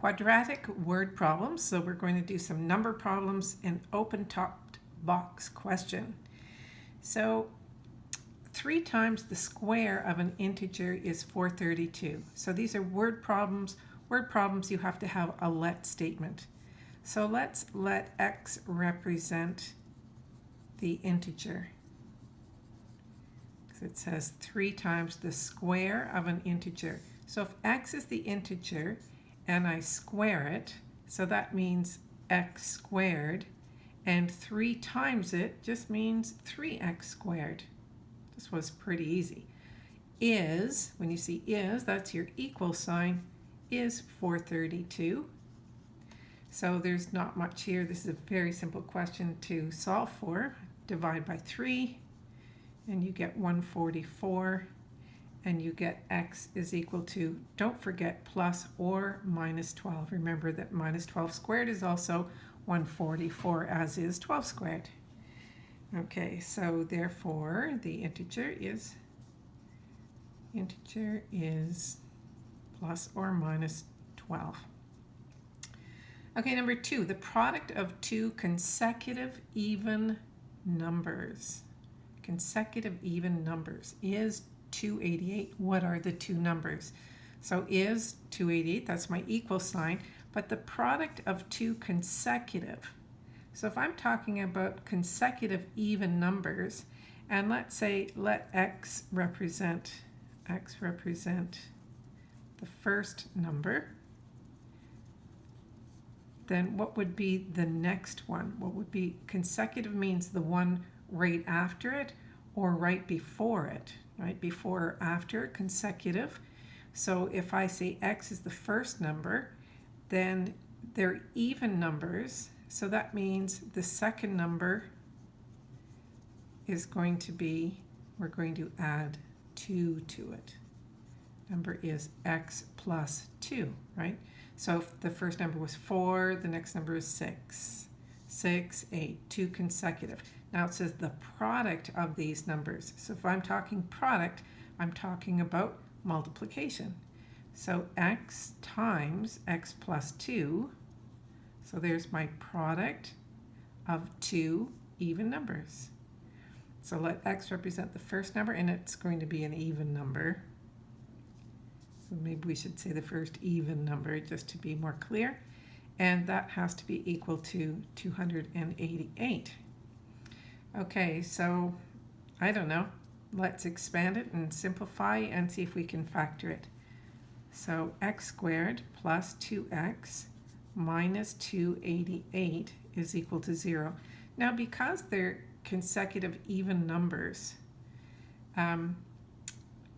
quadratic word problems. So we're going to do some number problems and open-topped box question. So 3 times the square of an integer is 432. So these are word problems. Word problems, you have to have a let statement. So let's let x represent the integer. So it says 3 times the square of an integer. So if x is the integer and I square it, so that means x squared, and 3 times it just means 3x squared. This was pretty easy. Is, when you see is, that's your equal sign, is 432. So there's not much here. This is a very simple question to solve for. Divide by 3, and you get 144, and you get x is equal to, don't forget, plus or minus 12. Remember that minus 12 squared is also 144, as is 12 squared. Okay, so therefore the integer is integer is plus or minus 12. Okay, number two, the product of two consecutive even numbers. Consecutive even numbers is 288. What are the two numbers? So is 288, that's my equal sign, but the product of two consecutive so if I'm talking about consecutive even numbers, and let's say let x represent, x represent the first number, then what would be the next one? What would be consecutive means the one right after it or right before it, right? Before or after consecutive. So if I say x is the first number, then they're even numbers so that means the second number is going to be, we're going to add 2 to it. Number is x plus 2, right? So if the first number was 4, the next number is 6. 6, 8, 2 consecutive. Now it says the product of these numbers. So if I'm talking product, I'm talking about multiplication. So x times x plus 2 so there's my product of two even numbers. So let x represent the first number, and it's going to be an even number. So maybe we should say the first even number just to be more clear. And that has to be equal to 288. Okay, so I don't know. Let's expand it and simplify and see if we can factor it. So x squared plus 2x minus 288 is equal to 0. Now because they're consecutive even numbers, um,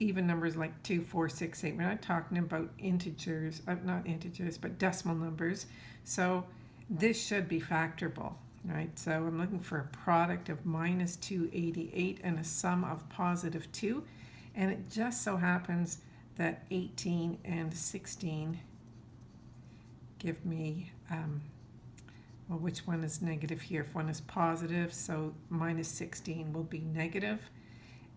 even numbers like 2, 4, 6, 8, we're not talking about integers, uh, not integers, but decimal numbers. So this should be factorable, right? So I'm looking for a product of minus 288 and a sum of positive 2. And it just so happens that 18 and 16 give me, um, well, which one is negative here? If one is positive, so minus 16 will be negative.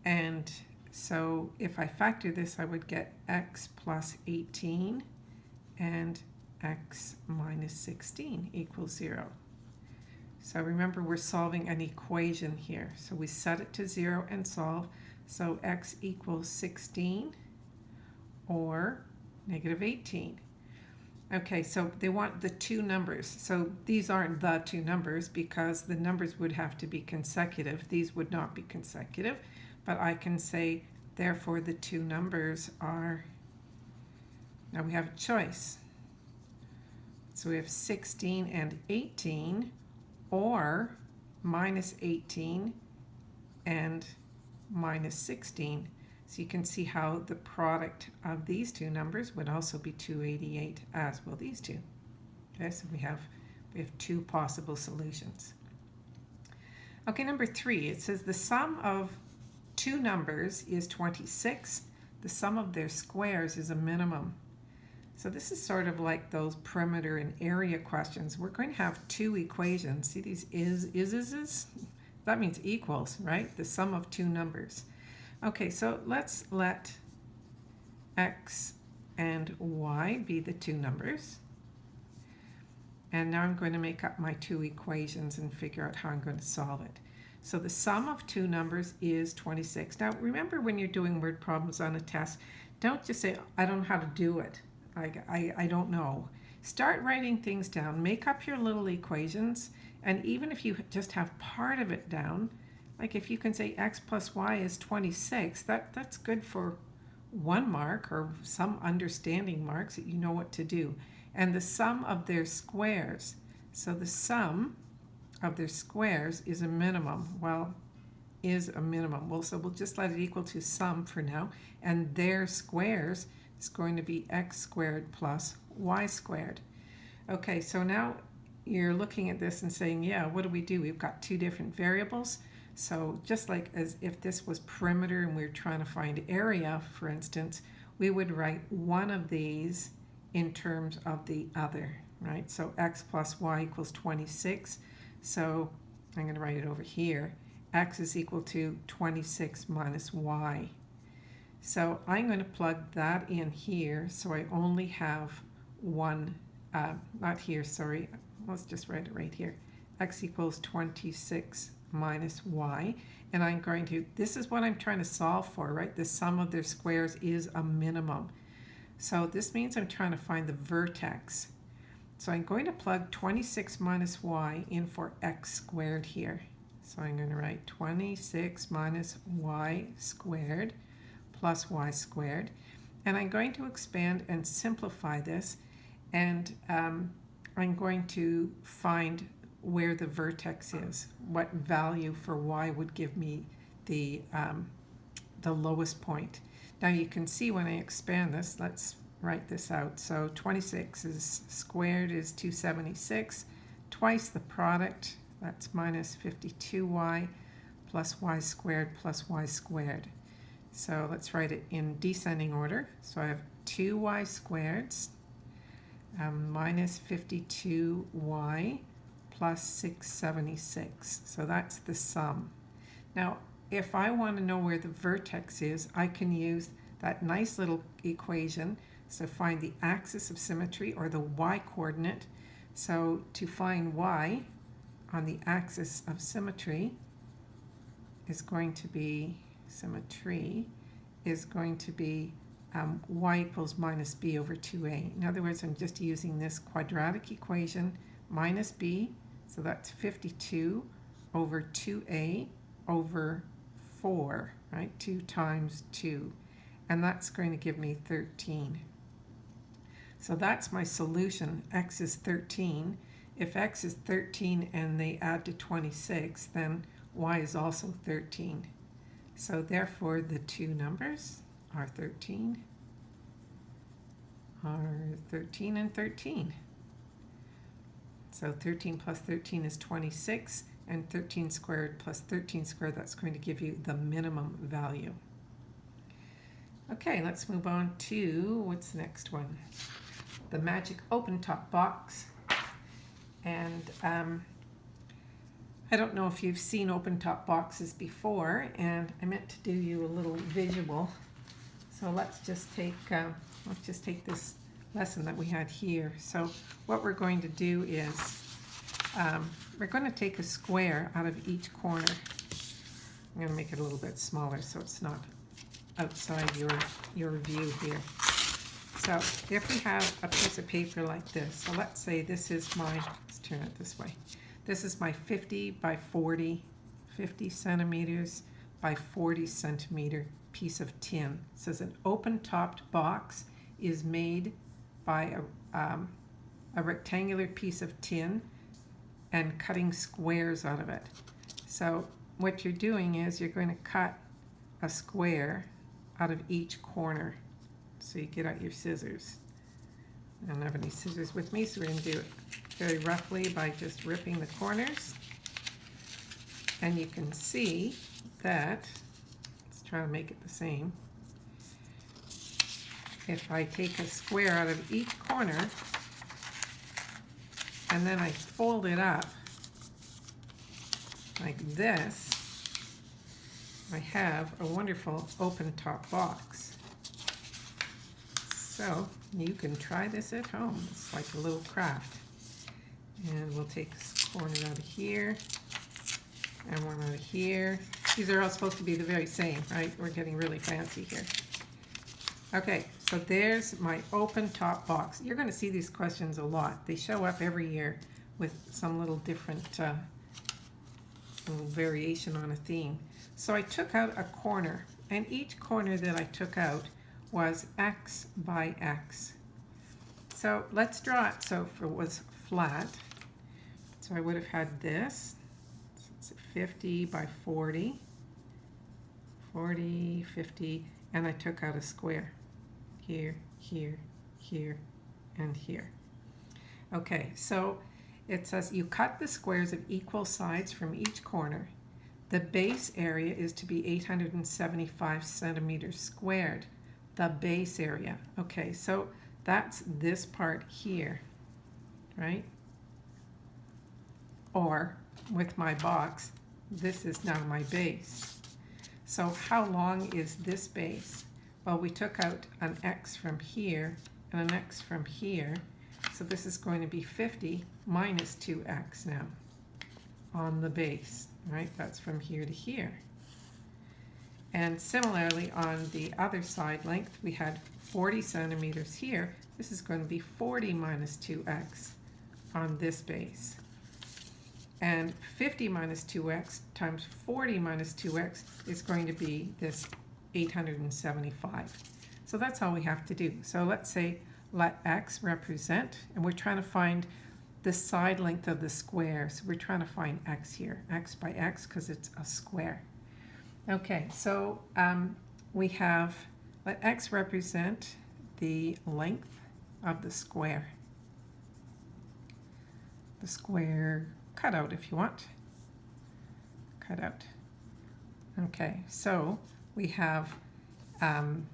And so if I factor this, I would get x plus 18 and x minus 16 equals 0. So remember, we're solving an equation here. So we set it to 0 and solve. So x equals 16 or negative 18. Okay, so they want the two numbers. So these aren't the two numbers because the numbers would have to be consecutive. These would not be consecutive, but I can say, therefore, the two numbers are, now we have a choice. So we have 16 and 18, or minus 18 and minus 16. So you can see how the product of these two numbers would also be 288 as well these two. Okay, so we have, we have two possible solutions. Okay, number three, it says the sum of two numbers is 26. The sum of their squares is a minimum. So this is sort of like those perimeter and area questions. We're going to have two equations. See these is, is, is, is? That means equals, right? The sum of two numbers. Okay, so let's let x and y be the two numbers. And now I'm going to make up my two equations and figure out how I'm going to solve it. So the sum of two numbers is 26. Now remember when you're doing word problems on a test, don't just say, I don't know how to do it. I, I, I don't know. Start writing things down. Make up your little equations. And even if you just have part of it down, like if you can say x plus y is 26, that, that's good for one mark or some understanding marks that you know what to do. And the sum of their squares. So the sum of their squares is a minimum. Well, is a minimum. Well, so we'll just let it equal to sum for now. And their squares is going to be x squared plus y squared. Okay, so now you're looking at this and saying, yeah, what do we do? We've got two different variables. So just like as if this was perimeter and we are trying to find area, for instance, we would write one of these in terms of the other, right? So x plus y equals 26. So I'm going to write it over here. x is equal to 26 minus y. So I'm going to plug that in here so I only have one, uh, not here, sorry, let's just write it right here. x equals 26 minus y. And I'm going to, this is what I'm trying to solve for, right? The sum of their squares is a minimum. So this means I'm trying to find the vertex. So I'm going to plug 26 minus y in for x squared here. So I'm going to write 26 minus y squared plus y squared. And I'm going to expand and simplify this. And um, I'm going to find where the vertex is. What value for y would give me the, um, the lowest point. Now you can see when I expand this, let's write this out. So 26 is squared is 276, twice the product, that's minus 52y plus y squared plus y squared. So let's write it in descending order. So I have 2y squared um, minus 52y plus 676. So that's the sum. Now, if I want to know where the vertex is, I can use that nice little equation so find the axis of symmetry or the y-coordinate. So to find y on the axis of symmetry is going to be, symmetry is going to be um, y equals minus b over 2a. In other words, I'm just using this quadratic equation minus b, so that's 52 over 2a over 4, right? 2 times 2. And that's going to give me 13. So that's my solution. x is 13. If x is 13 and they add to 26, then y is also 13. So therefore, the two numbers are 13, are 13 and 13. So 13 plus 13 is 26, and 13 squared plus 13 squared, that's going to give you the minimum value. Okay, let's move on to, what's the next one? the magic open top box. And um, I don't know if you've seen open top boxes before, and I meant to do you a little visual. So let's just take uh, let's just take this lesson that we had here. So what we're going to do is um, we're going to take a square out of each corner. I'm going to make it a little bit smaller so it's not outside your your view here. So if we have a piece of paper like this, so let's say this is my, let's turn it this way. This is my 50 by 40, 50 centimeters by 40 centimeter piece of tin. It says an open-topped box is made by a, um, a rectangular piece of tin and cutting squares out of it. So what you're doing is you're going to cut a square out of each corner. So you get out your scissors. I don't have any scissors with me, so we're going to do it very roughly by just ripping the corners. And you can see that, let's try to make it the same. If I take a square out of each corner, and then I fold it up like this, I have a wonderful open top box. So you can try this at home. It's like a little craft. And we'll take this corner out of here and one out of here. These are all supposed to be the very same, right? We're getting really fancy here. Okay, so there's my open top box. You're going to see these questions a lot. They show up every year with some little different uh, little variation on a theme. So I took out a corner, and each corner that I took out was x by x. So let's draw it so if it was flat. So I would have had this, so 50 by 40, 40, 50, and I took out a square here, here, here, and here. Okay, so it says you cut the squares of equal sides from each corner. The base area is to be 875 centimeters squared. The base area. Okay, so that's this part here, right? Or with my box, this is now my base. So how long is this base? Well, we took out an x from here and an x from here. So this is going to be 50 minus 2x now on the base, right? That's from here to here. And similarly, on the other side length, we had 40 centimeters here. This is going to be 40 minus 2x on this base. And 50 minus 2x times 40 minus 2x is going to be this 875. So that's all we have to do. So let's say let x represent, and we're trying to find the side length of the square. So we're trying to find x here, x by x, because it's a square. Okay, so um, we have, let x represent the length of the square. The square cutout if you want. Cut out. Okay, so we have um,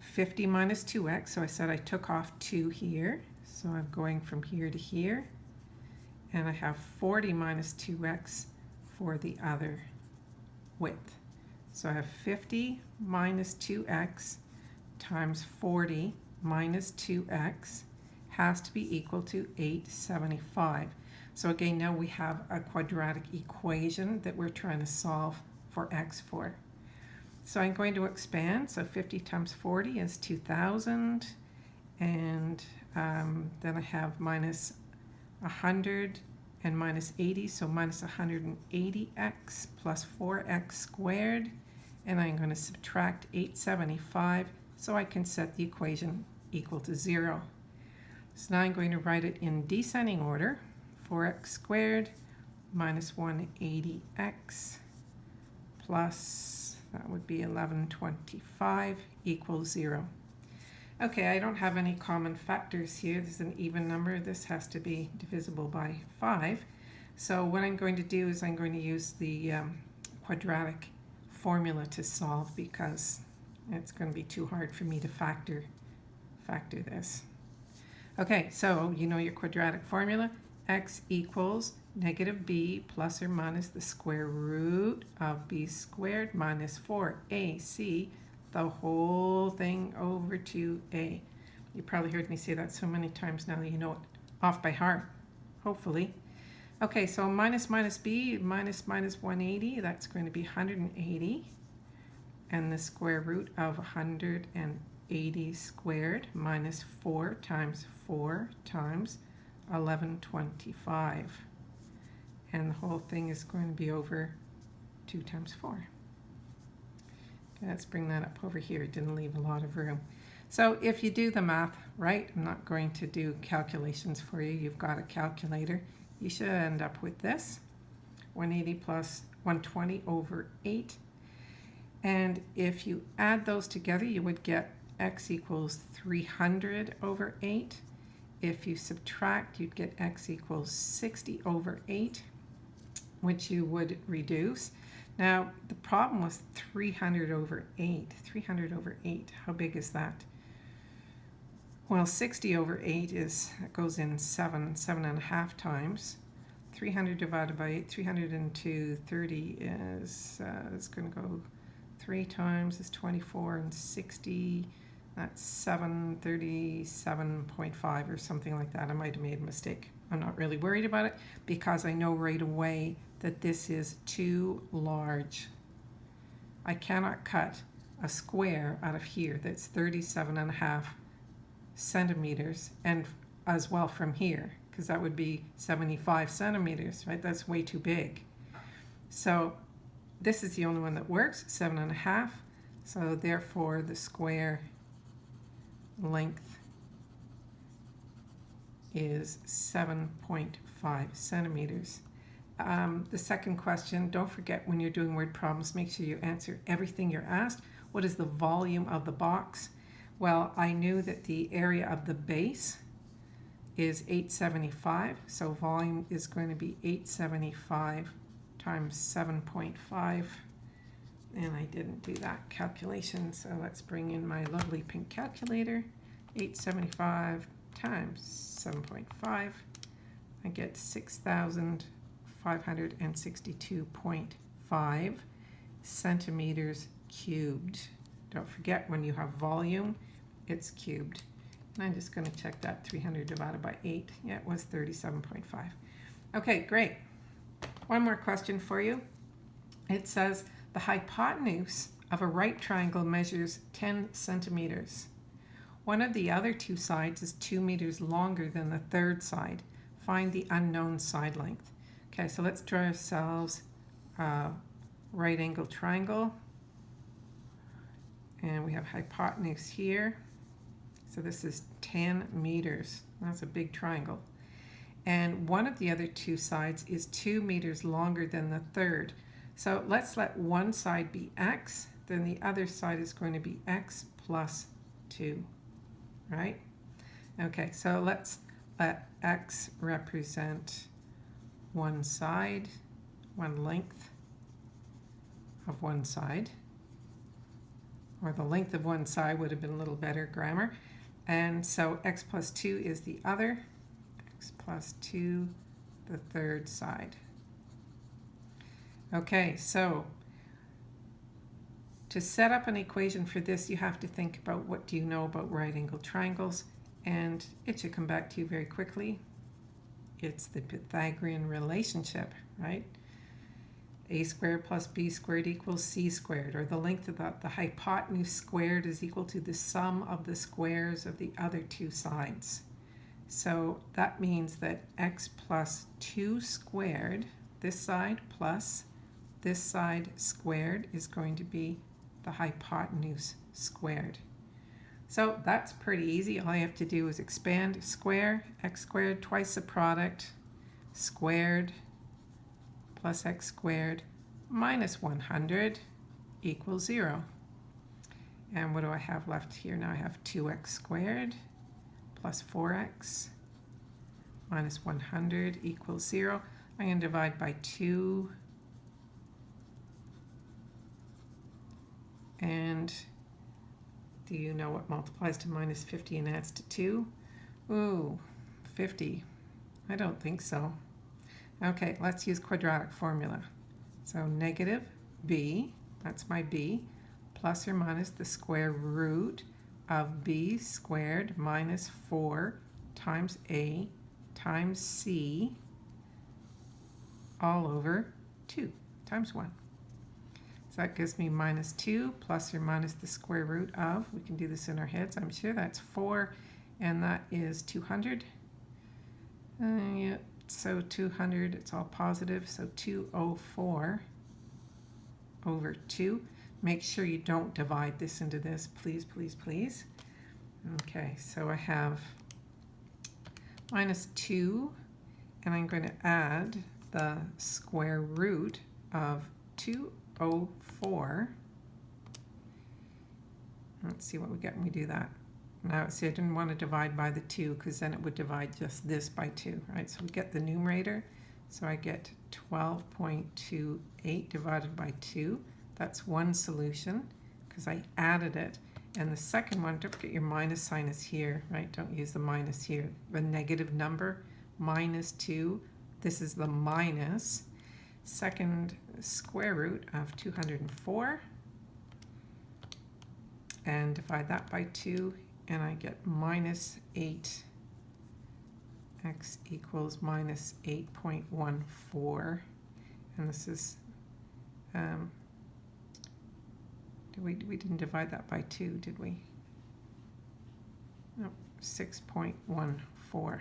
50 minus 2x, so I said I took off 2 here, so I'm going from here to here, and I have 40 minus 2x for the other width. So I have 50 minus 2x times 40 minus 2x has to be equal to 875. So again, now we have a quadratic equation that we're trying to solve for x for. So I'm going to expand. So 50 times 40 is 2,000. And um, then I have minus 100 and minus 80. So minus 180x plus 4x squared. And I'm going to subtract 875 so I can set the equation equal to 0. So now I'm going to write it in descending order. 4x squared minus 180x plus, that would be 1125 equals 0. Okay, I don't have any common factors here. This is an even number. This has to be divisible by 5. So what I'm going to do is I'm going to use the um, quadratic formula to solve because it's going to be too hard for me to factor factor this. Okay, so you know your quadratic formula x equals negative b plus or minus the square root of b squared minus 4ac, the whole thing over 2a. You probably heard me say that so many times now that you know it off by heart, hopefully. Okay, so minus minus b, minus minus 180, that's going to be 180. And the square root of 180 squared minus 4 times 4 times 1125. And the whole thing is going to be over 2 times 4. Let's bring that up over here. It didn't leave a lot of room. So if you do the math right, I'm not going to do calculations for you. You've got a calculator. You should end up with this. 180 plus 120 over 8. And if you add those together, you would get x equals 300 over 8. If you subtract, you'd get x equals 60 over 8, which you would reduce. Now, the problem was 300 over 8. 300 over 8, how big is that? Well, 60 over 8 is goes in 7, 7 and a half times. 300 divided by 8, 302, 30 is, uh, it's going to go 3 times is 24, and 60 That's 737.5 or something like that. I might have made a mistake. I'm not really worried about it because I know right away that this is too large. I cannot cut a square out of here that's 37 and a half centimeters and as well from here because that would be 75 centimeters, right? That's way too big. So this is the only one that works, seven and a half. So therefore the square length is 7.5 centimeters. Um, the second question, don't forget when you're doing word problems, make sure you answer everything you're asked. What is the volume of the box? Well, I knew that the area of the base is 875, so volume is going to be 875 times 7.5 and I didn't do that calculation so let's bring in my lovely pink calculator. 875 times 7.5 I get 6,562.5 centimeters cubed. Don't forget when you have volume it's cubed. And I'm just going to check that 300 divided by 8 yeah it was 37.5 okay great. One more question for you. It says the hypotenuse of a right triangle measures 10 centimeters. One of the other two sides is 2 meters longer than the third side. Find the unknown side length. Okay, so let's draw ourselves a right angle triangle. And we have hypotenuse here. So this is 10 meters. That's a big triangle and one of the other two sides is two meters longer than the third. So let's let one side be x, then the other side is going to be x plus 2, right? Okay, so let's let x represent one side, one length of one side, or the length of one side would have been a little better grammar. And so x plus 2 is the other, x plus 2 the third side. Okay, so to set up an equation for this, you have to think about what do you know about right angle triangles, and it should come back to you very quickly. It's the Pythagorean relationship, right? a squared plus b squared equals c squared, or the length of the, the hypotenuse squared is equal to the sum of the squares of the other two sides. So that means that x plus 2 squared, this side plus this side squared is going to be the hypotenuse squared. So that's pretty easy. All I have to do is expand square, x squared twice the product, squared plus x squared minus 100 equals 0. And what do I have left here? Now I have 2x squared plus 4x minus 100 equals 0. I'm going to divide by 2. And do you know what multiplies to minus 50 and adds to 2? Ooh, 50. I don't think so. Okay, let's use quadratic formula. So negative b, that's my b, plus or minus the square root of b squared minus 4 times a times c all over 2 times 1. So that gives me minus 2 plus or minus the square root of, we can do this in our heads, I'm sure that's 4, and that is 200. Uh, so 200, it's all positive, so 204 over 2. Make sure you don't divide this into this, please, please, please. Okay, so I have minus 2, and I'm going to add the square root of 204. Let's see what we get when we do that. Now, see, I didn't want to divide by the 2 because then it would divide just this by 2, right? So we get the numerator. So I get 12.28 divided by 2. That's one solution because I added it. And the second one, don't forget your minus sign is here, right? Don't use the minus here. The negative number, minus 2. This is the minus. Second square root of 204. and divide that by 2 and I get minus 8 x equals minus 8.14 and this is um, we, we didn't divide that by 2 did we? No 6.14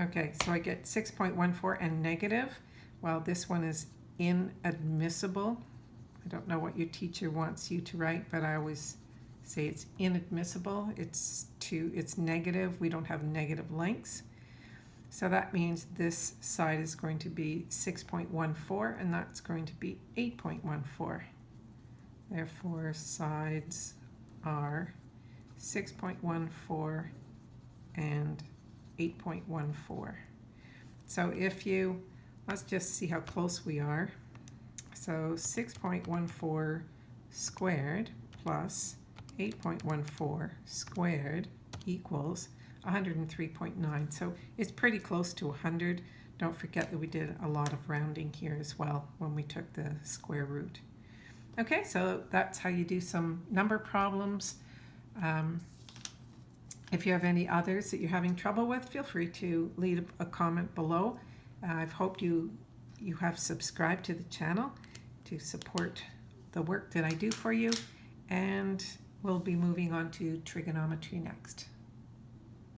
okay so I get 6.14 and negative well this one is inadmissible. I don't know what your teacher wants you to write but I always say it's inadmissible. It's to it's negative. We don't have negative lengths so that means this side is going to be 6.14 and that's going to be 8.14 therefore sides are 6.14 and 8.14 so if you let's just see how close we are so 6.14 squared plus 8.14 squared equals 103.9. So it's pretty close to 100. Don't forget that we did a lot of rounding here as well when we took the square root. Okay, so that's how you do some number problems. Um, if you have any others that you're having trouble with, feel free to leave a comment below. Uh, I've hoped you, you have subscribed to the channel to support the work that I do for you. And we'll be moving on to trigonometry next.